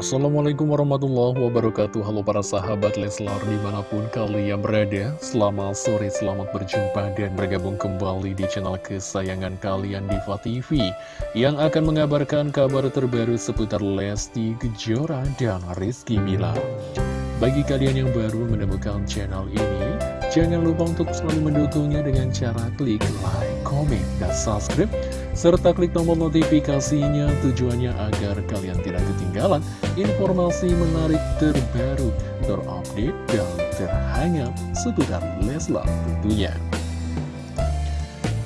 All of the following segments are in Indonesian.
Assalamualaikum warahmatullahi wabarakatuh. Halo para sahabat Leslar di mana pun kalian berada Selamat sore, selamat berjumpa dan bergabung kembali di channel kesayangan kalian Diva TV Yang akan mengabarkan kabar terbaru seputar Lesti Kejora dan Rizky Mila Bagi kalian yang baru menemukan channel ini Jangan lupa untuk selalu mendukungnya dengan cara klik like, comment, dan subscribe serta klik tombol notifikasinya tujuannya agar kalian tidak ketinggalan informasi menarik terbaru, terupdate, dan terhangat seputar Leslar tentunya.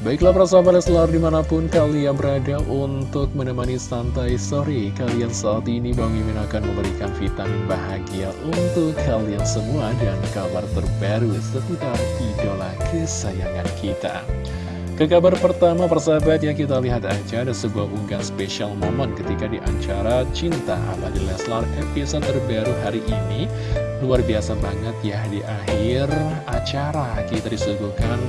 Baiklah para sahabat Leslar di mana pun kalian berada untuk menemani santai sore Kalian saat ini Bang Mimin akan memberikan vitamin bahagia untuk kalian semua Dan kabar terbaru seputar idola kesayangan kita ke kabar pertama persahabat ya kita lihat aja ada sebuah unggahan spesial momen ketika di acara Cinta Abadi Leslar episode terbaru hari ini. Luar biasa banget ya di akhir acara kita disuguhkan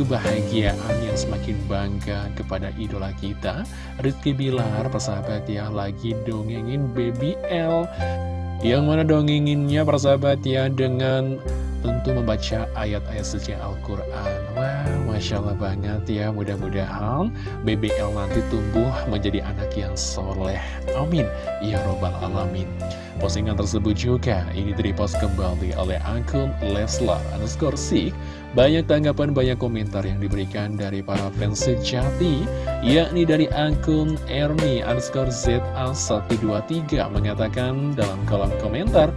kebahagiaan yang semakin bangga kepada idola kita. Rizky Bilar persahabat ya lagi dongengin Baby L. Yang mana dongenginnya persahabat ya dengan tentu membaca ayat-ayat suci Al-Quran Masya Allah banget ya Mudah-mudahan BBL nanti tumbuh menjadi anak yang soleh. Amin. Ya Robbal Alamin. Postingan tersebut juga ini direpost kembali oleh akun Leslar underscore Sik. Banyak tanggapan, banyak komentar yang diberikan dari para fans sejati Yakni dari akun Ernie underscore ZA123 Mengatakan dalam kolom komentar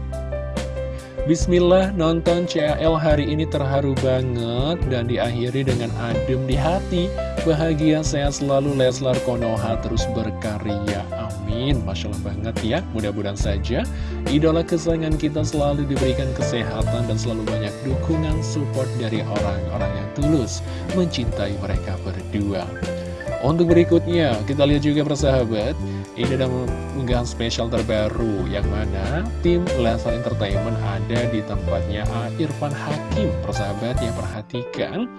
Bismillah nonton CL hari ini terharu banget dan diakhiri dengan adem di hati. Bahagia sehat selalu Leslar Konoha terus berkarya. Amin. Masya Allah banget ya. Mudah-mudahan saja idola kesayangan kita selalu diberikan kesehatan dan selalu banyak dukungan support dari orang-orang yang tulus Mencintai mereka berdua Untuk berikutnya kita lihat juga persahabat ini ada unggahan spesial terbaru yang mana tim Leslar Entertainment ada di tempatnya Irfan Hakim. Persahabat yang perhatikan,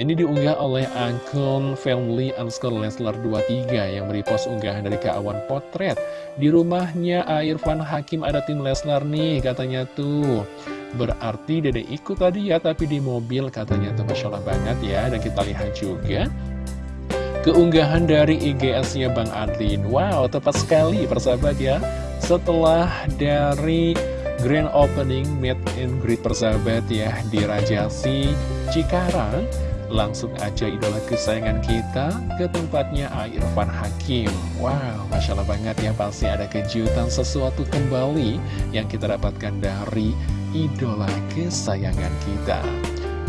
ini diunggah oleh akun family underscore Leslar 23 yang merepost unggahan dari keawan potret. Di rumahnya Irfan Hakim ada tim Leslar nih katanya tuh. Berarti dede ikut tadi ya, tapi di mobil katanya tuh Masya Allah banget ya. Dan kita lihat juga keunggahan dari IGS-nya Bang Adlin. Wow, tepat sekali persahabat ya. Setelah dari grand opening meet and greet persahabat ya di Rajasi Cikarang, langsung aja idola kesayangan kita ke tempatnya Irfan Hakim. Wow, Masya Allah banget ya, pasti ada kejutan sesuatu kembali yang kita dapatkan dari idola kesayangan kita.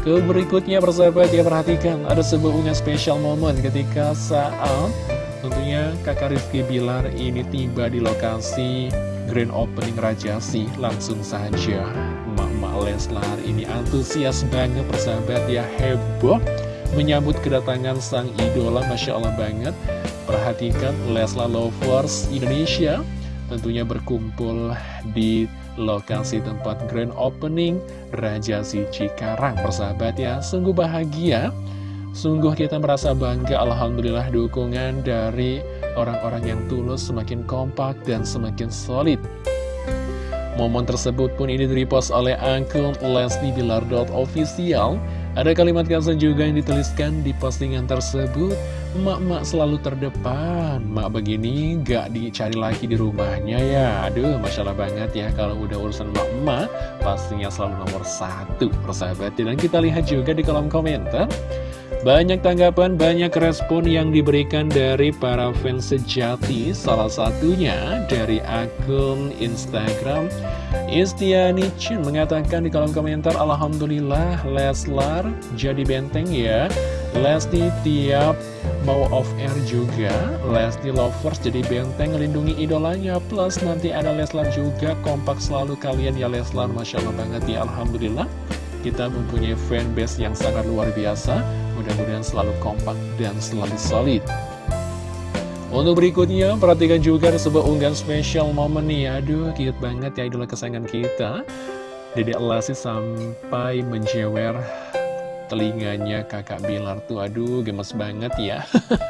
Ke berikutnya persahabat ya perhatikan ada sebuah unggahan spesial momen ketika saat tentunya kakak Rizky Bilar ini tiba di lokasi grand opening Rajasi langsung saja. Mama Leslar ini antusias banget persahabat ya heboh menyambut kedatangan sang idola Masya Allah banget. Perhatikan Leslar Lovers Indonesia tentunya berkumpul di lokasi tempat grand opening Raja Cikarang persahabat ya sungguh bahagia. Sungguh kita merasa bangga Alhamdulillah dukungan dari orang-orang yang tulus semakin kompak dan semakin solid. Momen tersebut pun ini direpost oleh akun Leslie Bilar.official ada kalimat caption juga yang dituliskan di postingan tersebut. Mak-mak selalu terdepan. Mak begini gak dicari lagi di rumahnya ya. Aduh, Masya Allah banget ya Kalau udah urusan mak-mak Pastinya selalu nomor satu Persahabat Dan kita lihat juga di kolom komentar banyak tanggapan, banyak respon yang diberikan dari para fans sejati. Salah satunya dari akun Instagram. Istiani Chin mengatakan di kolom komentar Alhamdulillah Leslar jadi benteng ya. Lesti tiap mau off air juga. Lesti Lovers jadi benteng lindungi idolanya. Plus nanti ada Leslar juga Kompak selalu kalian ya Leslar. Masya Allah banget ya Alhamdulillah. Kita mempunyai fanbase yang sangat luar biasa Mudah-mudahan selalu kompak dan selalu solid. Untuk berikutnya, perhatikan juga sebuah unggahan spesial momen nih. Aduh, cute banget ya idola kesayangan kita. Dede Elasi sampai menjewer telinganya kakak Bilar tuh. Aduh gemes banget ya.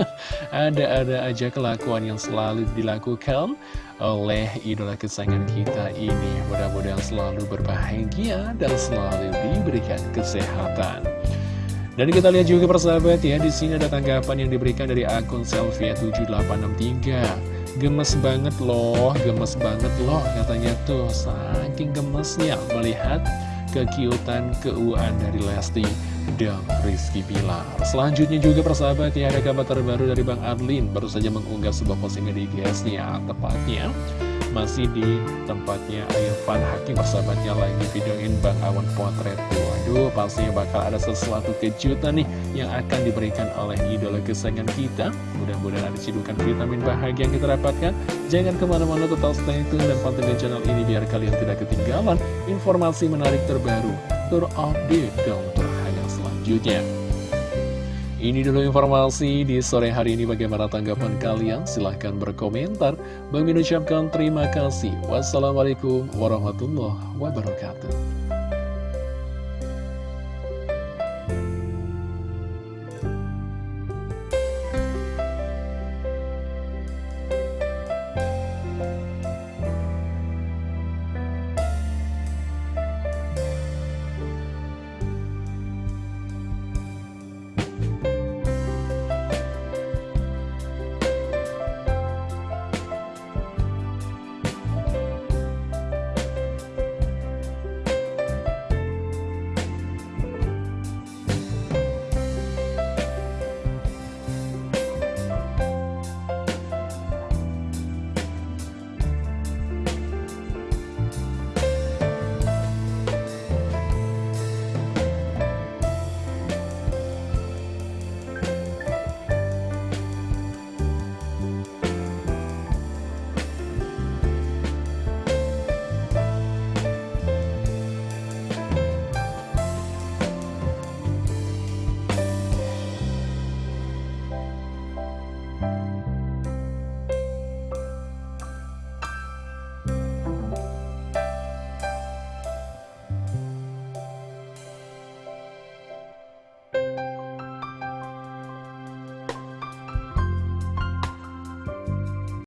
Ada-ada aja kelakuan yang selalu dilakukan oleh idola kesayangan kita ini. Mudah-mudahan selalu berbahagia dan selalu diberikan kesehatan dan kita lihat juga persahabat ya, di sini ada tanggapan yang diberikan dari akun Selvia 7863. Gemes banget loh, gemes banget loh katanya tuh, saking gemesnya melihat kekiutan keuuan dari Lesti dan Rizky Bilar. Selanjutnya juga persahabat ya, ada kabar terbaru dari Bang Adlin, baru saja mengunggah sebuah postingan di IG-nya, tepatnya masih di tempatnya Irfan Hakim persahabatnya lagi videoin Bang Awan potret. Waduh pastinya bakal ada sesuatu kejutan nih yang akan diberikan oleh idola kesayangan kita. Mudah-mudahan ada cidukan vitamin bahagia yang kita dapatkan. Jangan ke mana-mana tetap stay tune dan pantengin channel ini biar kalian tidak ketinggalan informasi menarik terbaru terupdate dan terhangat selanjutnya ini dulu informasi di sore hari ini bagaimana tanggapan kalian? Silahkan berkomentar. Bang ucapkan terima kasih. Wassalamualaikum warahmatullahi wabarakatuh.